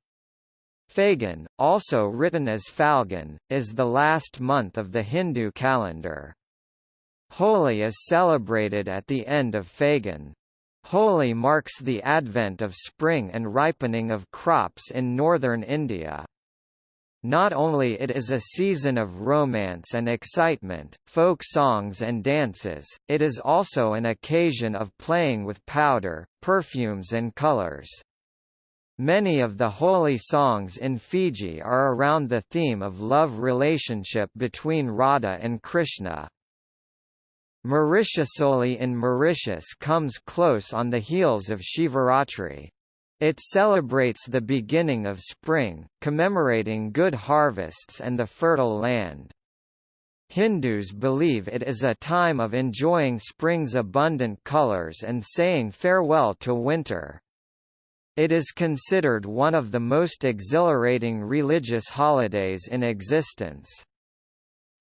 Phagan, also written as Falgun, is the last month of the Hindu calendar. Holi is celebrated at the end of Phagan. Holi marks the advent of spring and ripening of crops in northern India. Not only it is a season of romance and excitement, folk songs and dances, it is also an occasion of playing with powder, perfumes and colors. Many of the Holi songs in Fiji are around the theme of love relationship between Radha and Krishna. Mauritius Holi in Mauritius comes close on the heels of Shivaratri. It celebrates the beginning of spring, commemorating good harvests and the fertile land. Hindus believe it is a time of enjoying spring's abundant colors and saying farewell to winter. It is considered one of the most exhilarating religious holidays in existence.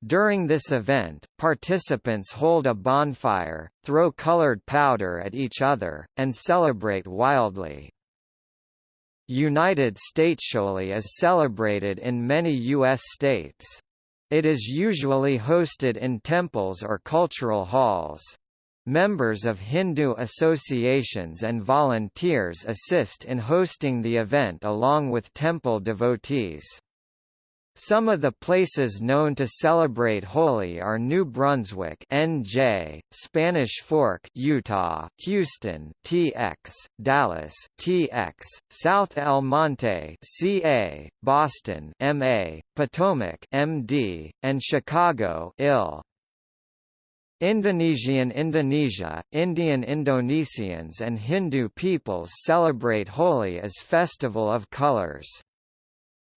During this event, participants hold a bonfire, throw colored powder at each other, and celebrate wildly. United States Holi is celebrated in many U.S. states. It is usually hosted in temples or cultural halls. Members of Hindu associations and volunteers assist in hosting the event along with temple devotees. Some of the places known to celebrate Holi are New Brunswick, NJ, Spanish Fork, Utah, Houston, TX, Dallas, TX, South El Monte, CA, Boston, MA, Potomac, MD, and Chicago, IL. Indonesian Indonesia, Indian Indonesians and Hindu peoples celebrate Holi as festival of colors.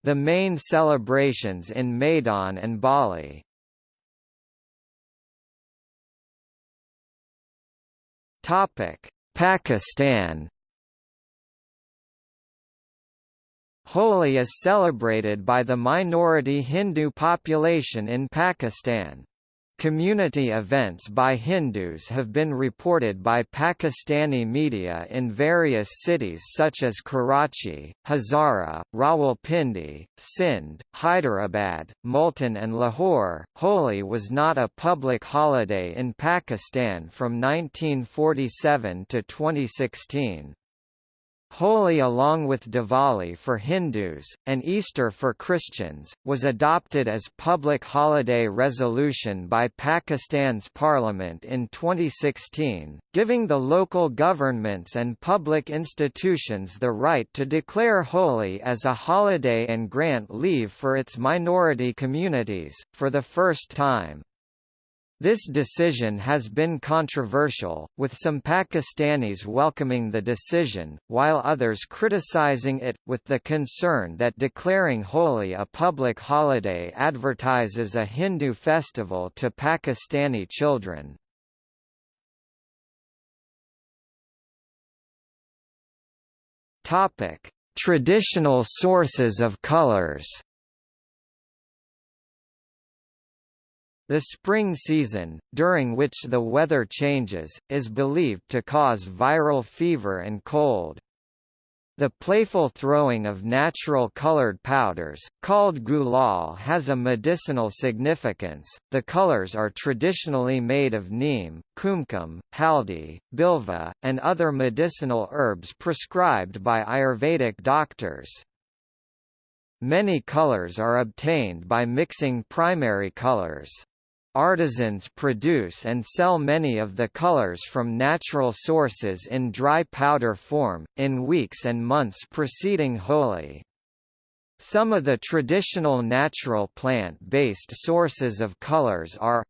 The main celebrations in Medan and Bali. Topic: Pakistan Holi is celebrated by the minority Hindu population in Pakistan. Community events by Hindus have been reported by Pakistani media in various cities such as Karachi, Hazara, Rawalpindi, Sindh, Hyderabad, Multan and Lahore. Holi was not a public holiday in Pakistan from 1947 to 2016. Holi along with Diwali for Hindus, and Easter for Christians, was adopted as public holiday resolution by Pakistan's parliament in 2016, giving the local governments and public institutions the right to declare Holi as a holiday and grant leave for its minority communities, for the first time. This decision has been controversial, with some Pakistanis welcoming the decision, while others criticizing it, with the concern that declaring Holi a public holiday advertises a Hindu festival to Pakistani children. Traditional sources of colors The spring season, during which the weather changes, is believed to cause viral fever and cold. The playful throwing of natural colored powders, called gulal has a medicinal significance. The colors are traditionally made of neem, kumkum, haldi, bilva, and other medicinal herbs prescribed by Ayurvedic doctors. Many colors are obtained by mixing primary colors. Artisans produce and sell many of the colors from natural sources in dry powder form, in weeks and months preceding Holi. Some of the traditional natural plant-based sources of colors are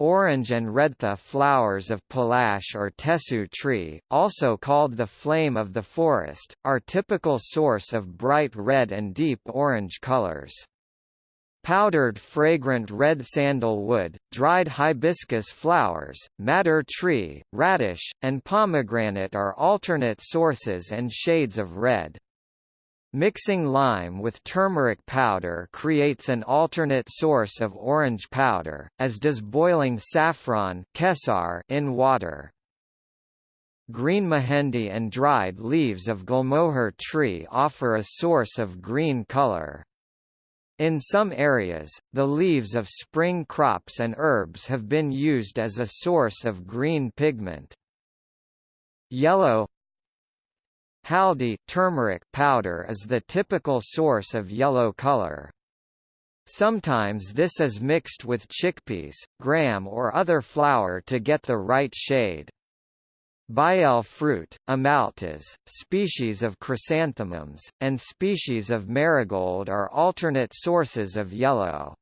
Orange and redtha flowers of palash or tesu tree, also called the flame of the forest, are typical source of bright red and deep orange colors. Powdered fragrant red sandalwood, dried hibiscus flowers, madder tree, radish, and pomegranate are alternate sources and shades of red. Mixing lime with turmeric powder creates an alternate source of orange powder, as does boiling saffron kesar in water. Green mehendi and dried leaves of gulmohar tree offer a source of green color. In some areas, the leaves of spring crops and herbs have been used as a source of green pigment. Yellow Haldi turmeric powder is the typical source of yellow color. Sometimes this is mixed with chickpeas, gram or other flour to get the right shade. Bael fruit, amaltas, species of chrysanthemums, and species of marigold are alternate sources of yellow.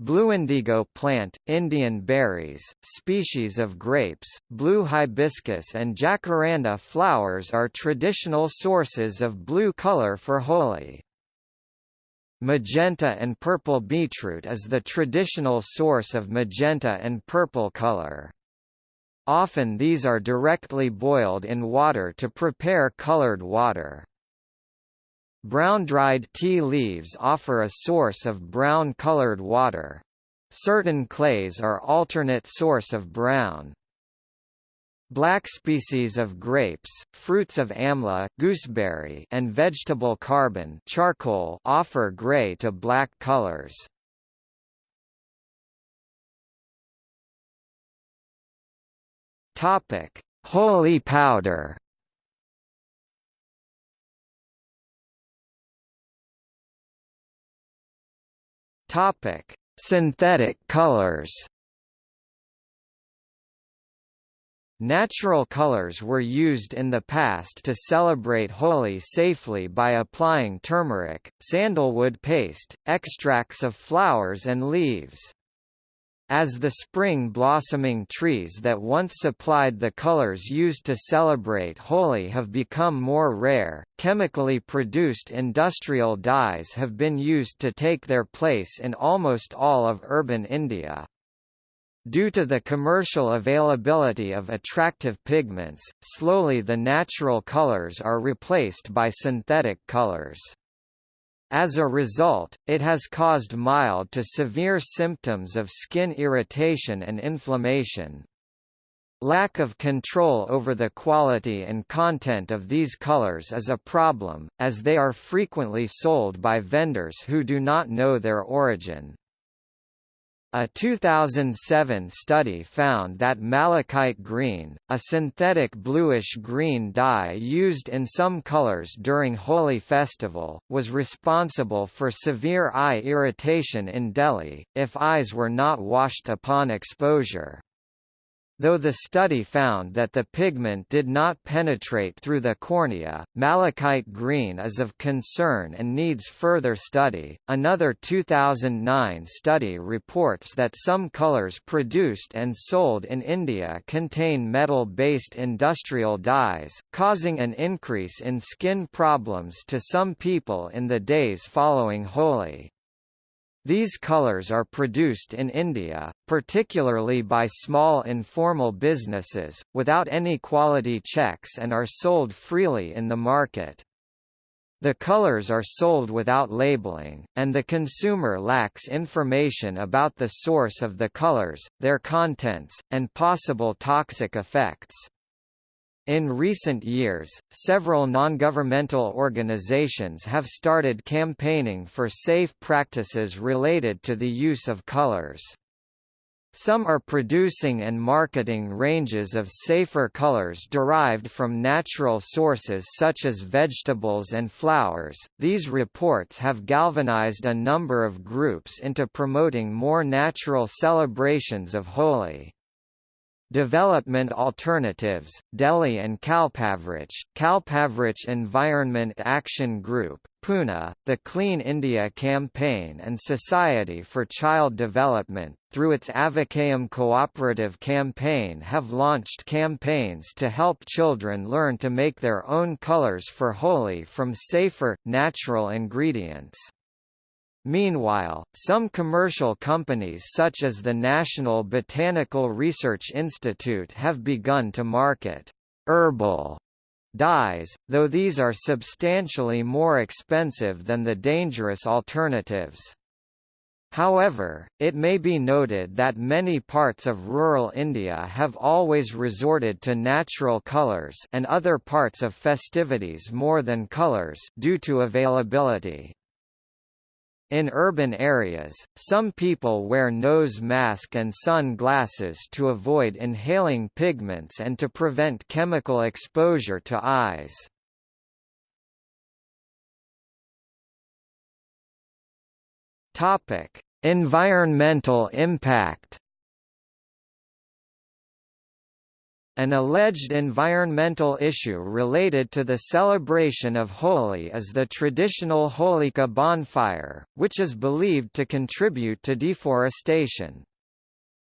Blue indigo plant, Indian berries, species of grapes, blue hibiscus and jacaranda flowers are traditional sources of blue color for Holi. Magenta and purple beetroot is the traditional source of magenta and purple color. Often these are directly boiled in water to prepare colored water. Brown-dried tea leaves offer a source of brown-colored water. Certain clays are alternate source of brown. Black species of grapes, fruits of amla, gooseberry, and vegetable carbon charcoal offer gray to black colors. Topic: Holi powder. Topic: Synthetic colors. Natural colors were used in the past to celebrate Holi safely by applying turmeric, sandalwood paste, extracts of flowers and leaves. As the spring blossoming trees that once supplied the colors used to celebrate Holi have become more rare, chemically produced industrial dyes have been used to take their place in almost all of urban India. Due to the commercial availability of attractive pigments, slowly the natural colors are replaced by synthetic colors. As a result, it has caused mild to severe symptoms of skin irritation and inflammation. Lack of control over the quality and content of these colors is a problem, as they are frequently sold by vendors who do not know their origin. A 2007 study found that malachite green, a synthetic bluish-green dye used in some colors during Holi festival, was responsible for severe eye irritation in Delhi, if eyes were not washed upon exposure. Though the study found that the pigment did not penetrate through the cornea, malachite green is of concern and needs further study. Another 2009 study reports that some colors produced and sold in India contain metal-based industrial dyes, causing an increase in skin problems to some people in the days following Holi. These colors are produced in India, particularly by small informal businesses, without any quality checks and are sold freely in the market. The colors are sold without labeling, and the consumer lacks information about the source of the colors, their contents, and possible toxic effects. In recent years, several non-governmental organizations have started campaigning for safe practices related to the use of colors. Some are producing and marketing ranges of safer colors derived from natural sources such as vegetables and flowers. These reports have galvanized a number of groups into promoting more natural celebrations of Holi. Development Alternatives, Delhi and Kalpavriksh, Kalpavriksh Environment Action Group, Pune, the Clean India Campaign and Society for Child Development, through its Avakayam cooperative campaign have launched campaigns to help children learn to make their own colors for Holi from safer, natural ingredients. Meanwhile, some commercial companies such as the National Botanical Research Institute have begun to market herbal dyes, though these are substantially more expensive than the dangerous alternatives. However, it may be noted that many parts of rural India have always resorted to natural colours and other parts of festivities more than colours due to availability. In urban areas, some people wear nose mask and sunglasses to avoid inhaling pigments and to prevent chemical exposure to eyes. Topic: Environmental impact An alleged environmental issue related to the celebration of Holi is the traditional Holika bonfire, which is believed to contribute to deforestation.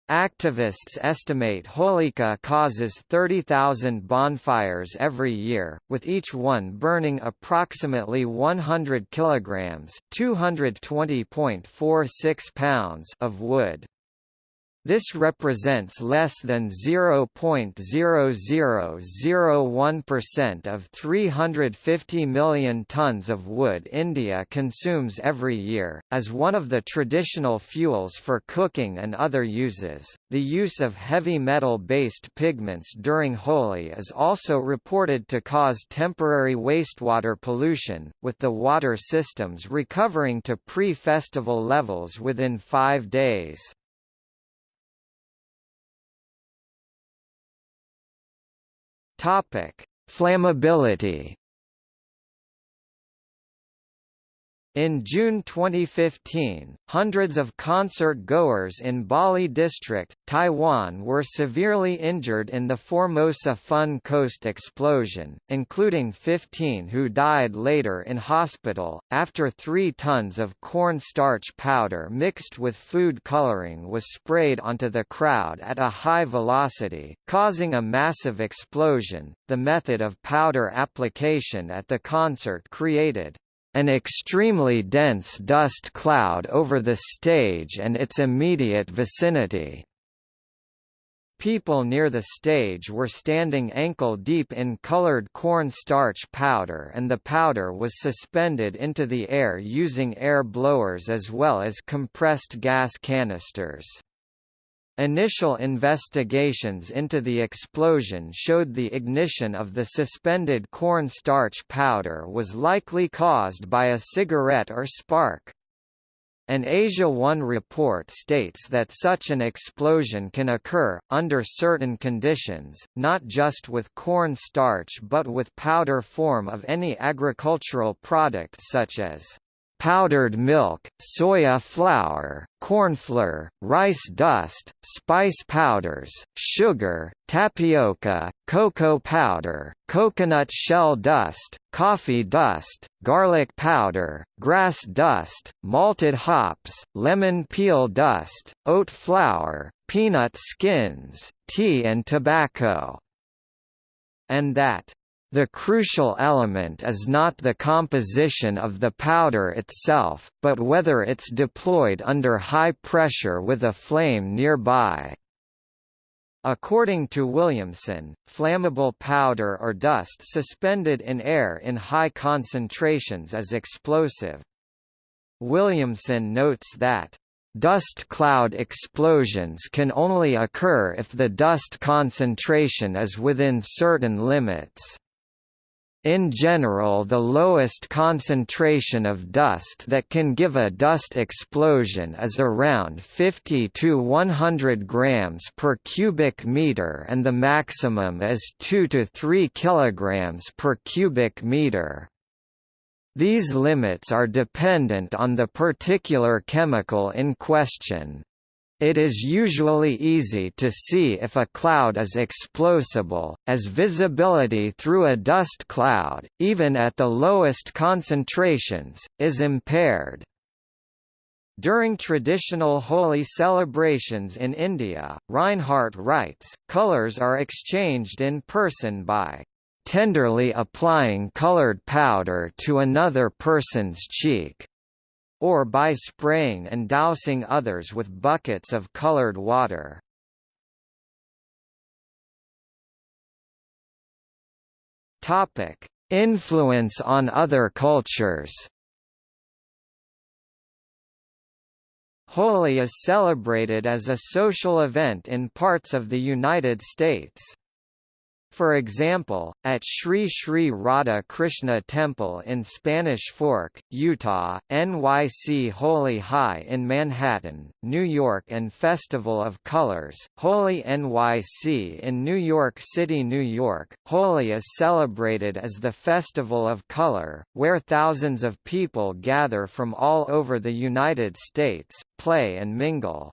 Activists estimate Holika causes 30,000 bonfires every year, with each one burning approximately 100 kilograms (220.46 pounds) of wood. This represents less than 0.0001% of 350 million tons of wood India consumes every year. As one of the traditional fuels for cooking and other uses, the use of heavy metal based pigments during Holi is also reported to cause temporary wastewater pollution, with the water systems recovering to pre festival levels within five days. Topic: Flammability. In June 2015, hundreds of concert-goers in Bali District, Taiwan were severely injured in the Formosa Fun Coast explosion, including 15 who died later in hospital, after three tons of cornstarch powder mixed with food coloring was sprayed onto the crowd at a high velocity, causing a massive explosion. The method of powder application at the concert created an extremely dense dust cloud over the stage and its immediate vicinity. People near the stage were standing ankle-deep in colored cornstarch powder and the powder was suspended into the air using air blowers as well as compressed gas canisters. Initial investigations into the explosion showed the ignition of the suspended cornstarch powder was likely caused by a cigarette or spark. An AsiaOne report states that such an explosion can occur, under certain conditions, not just with corn starch but with powder form of any agricultural product such as powdered milk, soya flour, cornflour, rice dust, spice powders, sugar, tapioca, cocoa powder, coconut shell dust, coffee dust, garlic powder, grass dust, malted hops, lemon peel dust, oat flour, peanut skins, tea and tobacco. And that the crucial element is not the composition of the powder itself, but whether it's deployed under high pressure with a flame nearby. According to Williamson, flammable powder or dust suspended in air in high concentrations is explosive. Williamson notes that Dust cloud explosions can only occur if the dust concentration is within certain limits. In general the lowest concentration of dust that can give a dust explosion is around 50 to 100 grams per cubic meter and the maximum is 2 to 3 kilograms per cubic meter. These limits are dependent on the particular chemical in question. It is usually easy to see if a cloud is explosible, as visibility through a dust cloud, even at the lowest concentrations, is impaired. During traditional Holi celebrations in India, Reinhardt writes, colors are exchanged in person by tenderly applying colored powder to another person's cheek or by spraying and dousing others with buckets of colored water. Topic: Influence on other cultures. Holi is celebrated as a social event in parts of the United States. For example, at Sri Sri Radha Krishna Temple in Spanish Fork, Utah, NYC Holi Hai in Manhattan, New York and Festival of Colors, Holi NYC in New York City, New York, Holi is celebrated as the Festival of Color, where thousands of people gather from all over the United States, play and mingle.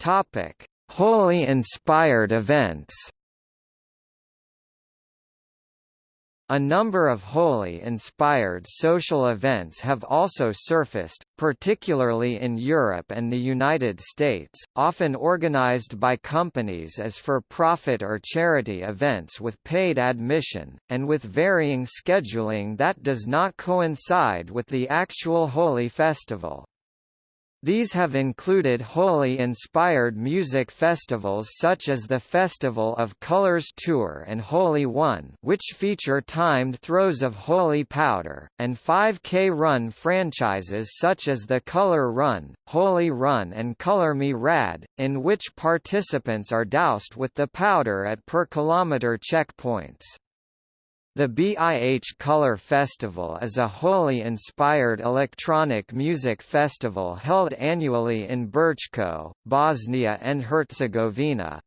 Topic: Holi-inspired events. A number of Holi-inspired social events have also surfaced, particularly in Europe and the United States, often organized by companies as for-profit or charity events with paid admission, and with varying scheduling that does not coincide with the actual Holi festival. These have included Holi-inspired music festivals such as the Festival of Colors Tour and Holi One which feature timed throws of Holi powder, and 5K run franchises such as the Color Run, Holi Run and Color Me Rad, in which participants are doused with the powder at per kilometer checkpoints. The BIH Color Festival is a Holi-inspired electronic music festival held annually in Brčko, Bosnia and Herzegovina.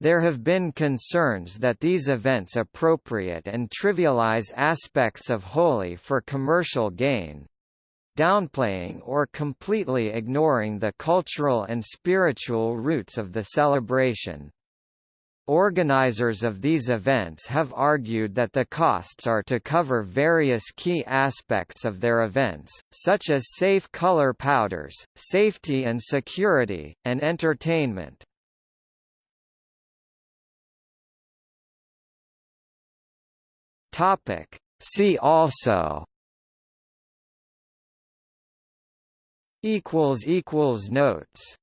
There have been concerns that these events appropriate and trivialize aspects of Holi for commercial gain, downplaying or completely ignoring the cultural and spiritual roots of the celebration. Organizers of these events have argued that the costs are to cover various key aspects of their events, such as safe color powders, safety and security, and entertainment. Topic. See also notes